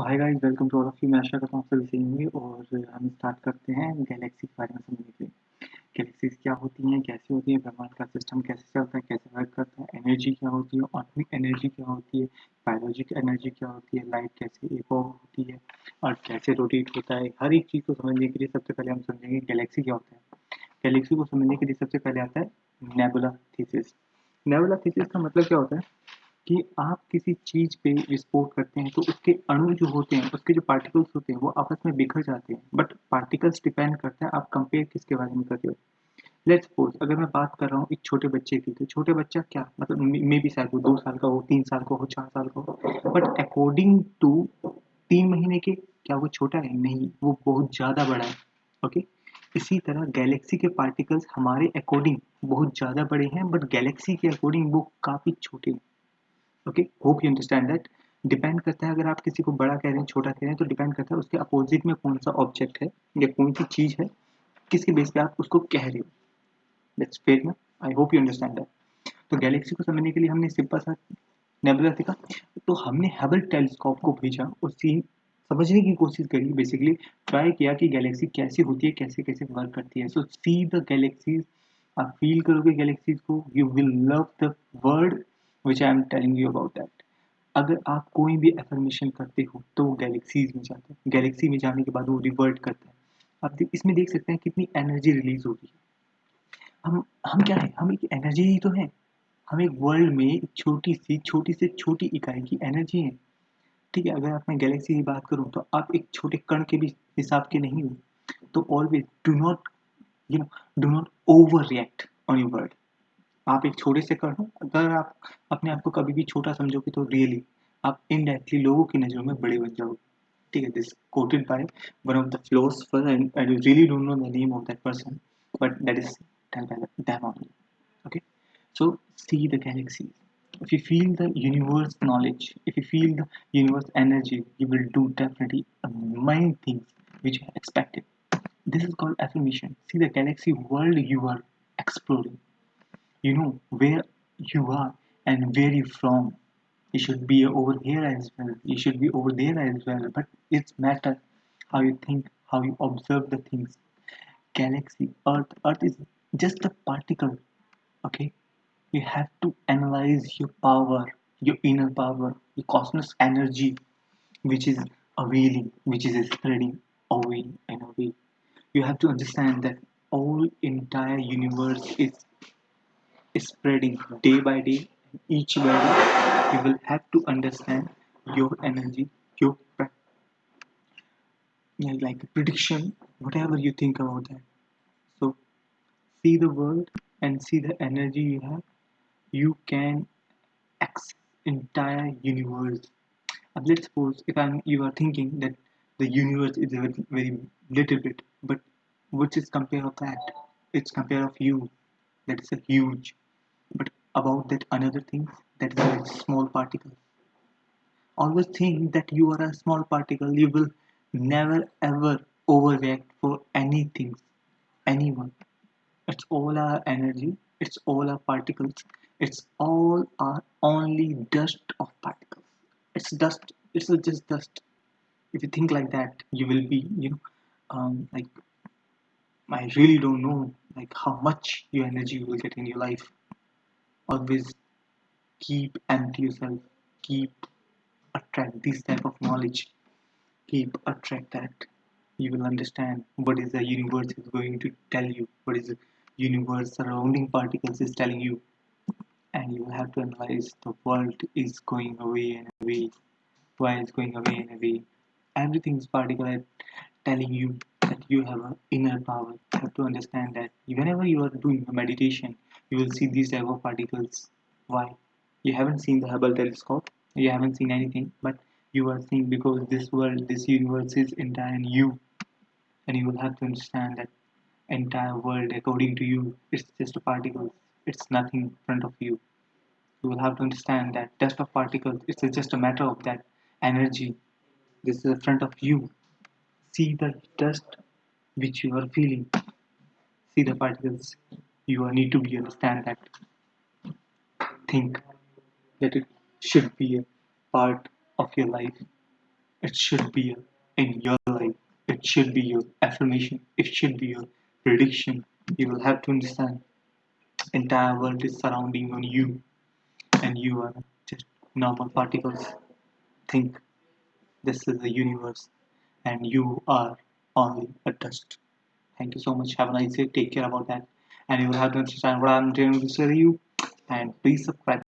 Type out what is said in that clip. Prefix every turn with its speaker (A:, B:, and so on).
A: Hi guys welcome to all of you मैं आशा करता हूँ सभी सही होंगे और हम स्टार्ट करते हैं गैलेक्सी के बारे में समझने के लिए। गैलेक्सीज क्या होती हैं, कैसे होती है, ब्रह्मांड का सिस्टम कैसे चलता है, कैसे वर्क करता है एनर्जी क्या होती है ऑटमिक एनर्जी क्या होती है बायोलॉजिक एनर्जी क्या होती है लाइट कैसे इवॉल्व होती है और कैसे रोटेट होता है, हर एक चीज़ को समझने के लिए सबसे पहले हम समझेंगे गैलेक्सी क्या होता है। गैलेक्सी को समझने के लिए सबसे पहले आता है नेबुला थीसिस नेबुला थीसिस का मतलब क्या होता है? कि आप किसी चीज़ पे विस्फोट करते हैं तो उसके अणु जो होते हैं, उसके जो पार्टिकल्स होते हैं, वो आपस में बिखर जाते हैं। बट पार्टिकल्स डिपेंड करता है, आप कंपेयर किसके बारे में कर रहे हो? लेट्स सपोज़ अगर मैं बात कर रहा हूँ एक छोटे बच्चे की तो छोटे बच्चा क्या? मतलब मे भी शायद वो दो साल का हो, तीन साल का हो, चार साल का हो। बट अकॉर्डिंग टू तीन महीने के, क्या वो छोटा है? नहीं, वो बहुत ज़्यादा बड़ा है ओके इसी तरह गैलेक्सी के पार्टिकल्स हमारे अकॉर्डिंग बहुत ज़्यादा बड़े हैं बट गैलेक्सी के अकॉर्डिंग वो काफ़ी छोटे हैं। Okay hope you understand that depend करता है, अगर आप किसी को बड़ा कह रहे हैं, छोटा कह रहे हैं तो डिपेंड करता है, उसके अपोजिट में कौन सा ऑब्जेक्ट है, या कौन सी चीज़ है, किसके बेस पे आप उसको कह रहे हो। दैट्स फेयर में I hope you understand that तो गैलेक्सी को समझने के लिए हमने सिंपल सा नेबुला देखा। तो हमने हबल टेलीस्कोप को भेजा सीन समझने की कोशिश करी बेसिकली ट्राई किया कि गैलेक्सी कैसी होती है, कैसे कैसे वर्क करती है। सो सी द गैलेक्सीज आप फील करोगे गैलेक्सीज को you will love the word which I am telling you about that अगर आप कोई भी एफर्मेशन करते हो तो वो गैलेक्सीज में जाता है। गैलेक्सी में जाने के बाद वो रिवर्ट करता है। आप इसमें देख सकते हैं कितनी एनर्जी रिलीज़ हो रही है हम हम क्या है? हम एक एनर्जी ही तो है। हम एक वर्ल्ड में एक छोटी सी, छोटी से छोटी इकाई की एनर्जी है। ठीक है, अगर आप मैं गैलेक्सी की बात करूँ तो आप एक छोटे कण के भी हिसाब के नहीं हो। तो always do not you know do not overreact on your word आप एक छोटे से कर लो अगर आप अपने आप को कभी भी छोटा समझोगे तो रियली आप इनडायरेक्टली लोगों की नज़रों में बड़े बन जाओगे। ठीक है this quoted by one of the philosopher and you really don't know the name of that person but that is damn okay so see the galaxy if you feel the universe knowledge if you feel the universe energy you will do definitely many things which expected this is called affirmation see the galaxy world you are exploring you know where you are and where you from. You should be over here as well. You should be over there as well. But it's matter how you think how you observe the things. Galaxy earth earth is just a particle okay? You have to analyze your power your inner power your cosmos energy which is availing which is spreading away and away. You have to understand that all entire universe is spreading day by day each day you will have to understand your energy your like prediction whatever you think about that. So see the world and see the energy you have you can access entire universe. And let's suppose if i'm you are thinking that the universe is a very, very little bit but which is compare of that? It's compare of you. That is a huge about that another thing that is a small particle. Always think that you are a small particle you will never ever overreact for anything anyone. It's all our energy it's all our particles it's all our only dust of particles. It's dust it's just dust. If you think like that you will be you know um, like i really don't know like how much your energy you will get in your life always keep empty yourself keep attract this type of knowledge keep attract that you will understand what is the universe is going to tell you what is the universe surrounding particles is telling you. And you will have to analyze the world is going away and away why it's going away and away. Everything is particle telling you that you have an inner power. You have to understand that whenever you are doing a meditation you will see these type of particles. Why? You haven't seen the Hubble telescope, you haven't seen anything, but you are seeing because this world, this universe is entire in you. And you will have to understand that entire world, according to you, it's just a particle. It's nothing in front of you. You will have to understand that dust of particles, it's just a matter of that energy. This is in front of you. See the dust which you are feeling. See the particles you need to be understand that think that it should be a part of your life. It should be in your life. It should be your affirmation. It should be your prediction. You will have to understand entire world is surrounding on you. And you are just normal particles. Think this is the universe. And you are only a dust. Thank you so much. Have a nice day. Take care about that and you will have to understand what i'm to tell you. And please subscribe